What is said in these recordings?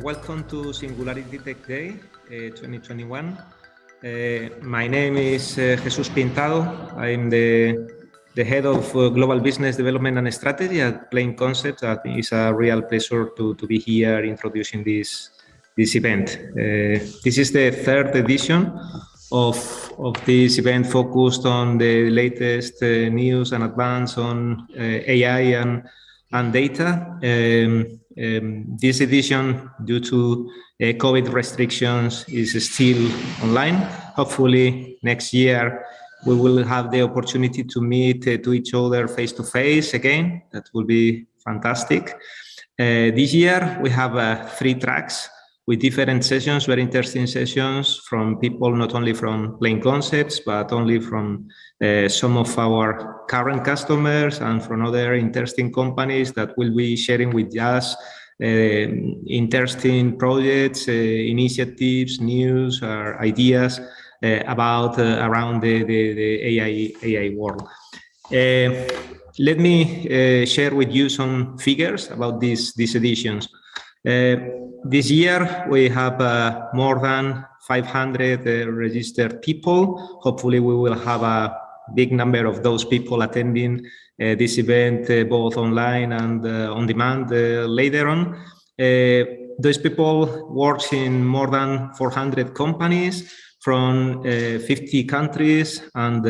welcome to Singularity Tech Day uh, 2021. Uh, my name is uh, Jesus Pintado. I'm the, the head of Global Business Development and Strategy at Plain Concepts. It's a real pleasure to, to be here introducing this, this event. This is the third edition of, of this event focused on the latest news and advance on AI and, and data. Um, um, this edition, due to uh, COVID restrictions, is still online. Hopefully next year we will have the opportunity to meet uh, to each other face to face again. That will be fantastic. Uh, this year we have uh, three tracks with different sessions, very interesting sessions from people not only from Plain Concepts, but only from uh, some of our current customers and from other interesting companies that will be sharing with us uh, interesting projects, uh, initiatives, news, or ideas uh, about uh, around the, the, the, AI, AI world. Uh, let me share with you some figures about these, these editions. Uh, this year, we have uh, more than 500 uh, registered people. Hopefully, we will have a big number of those people attending uh, this event uh, both online and uh, on demand later on. those people work in more than 400 companies from 50 countries and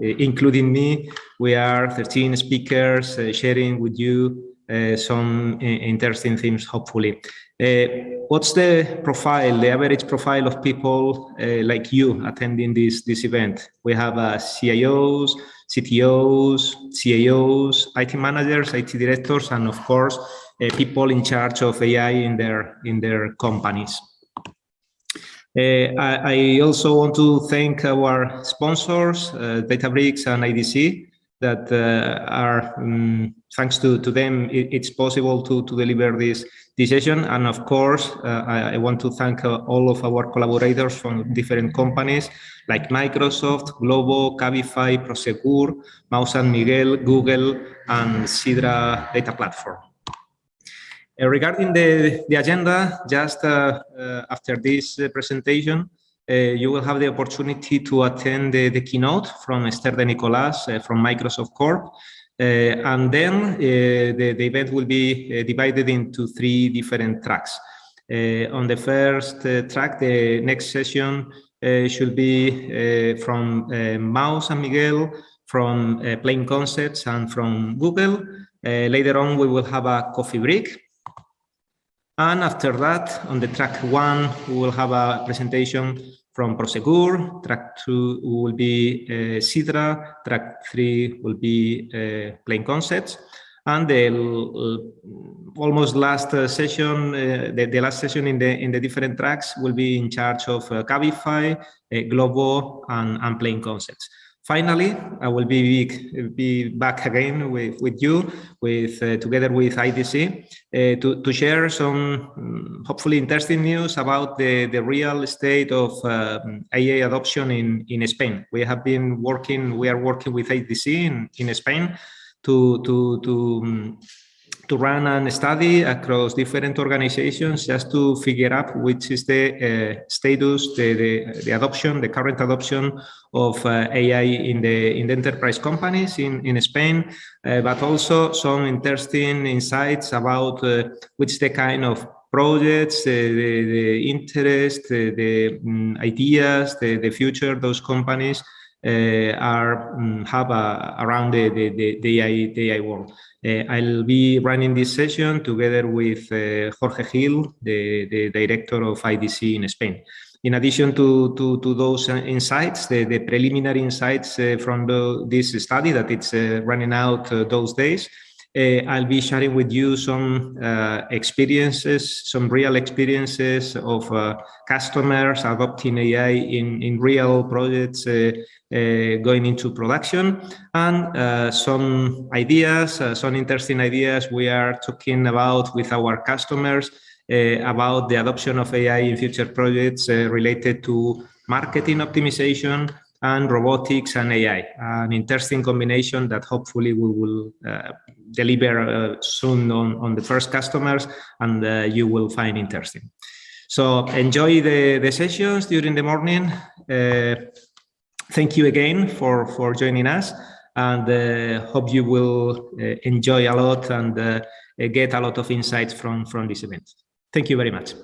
including me, we are 13 speakers sharing with you uh, some interesting themes, hopefully. Uh, what's the profile, the average profile of people uh, like you attending this, this event? We have CIOs, CTOs, CAOs, IT managers, IT directors, and of course, people in charge of AI in their, in their companies. Uh, I, I, also want to thank our sponsors, uh, Databricks and IDC, that uh, are um, thanks to, to them, it, it's possible to, to deliver this, this session. And of course, uh, I, I, want to thank uh, all of our collaborators from different companies like Microsoft, Glovo, Cabify, Prosegur, Mahou San Miguel, Google, and Sidra Data Platform. Uh, regarding the, the agenda, just uh, uh, after this presentation, Uh, you will have the opportunity to attend the, the keynote from Esther de Nicolas uh, from Microsoft Corp. Uh, and then uh, the, the event will be uh, divided into three different tracks. on the first track, the next session should be from Mahou San Miguel, from Plain Concepts and from Google. later on, we will have a coffee break and after that, on the track one, we will have a presentation from Prosegur. Track two will be uh, Sidra. Track three will be uh, Plain Concepts. And the almost last uh, session, uh, the, the, last session in the in the different tracks will be in charge of uh, Cabify, Glovo, and, and Plain Concepts. Finally, I will be, be back again with, with you, with uh, together with IDC, uh, to, to share some um, hopefully interesting news about the, the real state of uh, AI adoption in, in Spain. We have been working, we are working with IDC in, in Spain to, to, to um, to run a study across different organizations just to figure out which is the uh, status, the, the, the, adoption, the current adoption of uh, AI in the in the enterprise companies in, in Spain, uh, but also some interesting insights about uh, which the kind of projects, the, the interest, the, the um, ideas, the, the future those companies uh, are um, have uh, around the, the, the, AI, the AI world. Uh, I'll be running this session together with Jorge Gil, the, the director of IDC in Spain. In addition to, to, to those insights, the, the preliminary insights from the, this study that it's running out those days, uh, I'll be sharing with you some uh, experiences, some real experiences of uh, customers adopting AI in, in real projects uh, going into production. And uh, some ideas, uh, some interesting ideas we are talking about with our customers about the adoption of AI in future projects related to marketing optimization and robotics and AI, an interesting combination that hopefully we will uh, deliver uh, soon on, on the first customers and uh, you will find interesting. So enjoy the, the sessions during the morning. Uh, thank you again for, for joining us and uh, hope you will uh, enjoy a lot and get a lot of insights from, from this event. Thank you very much.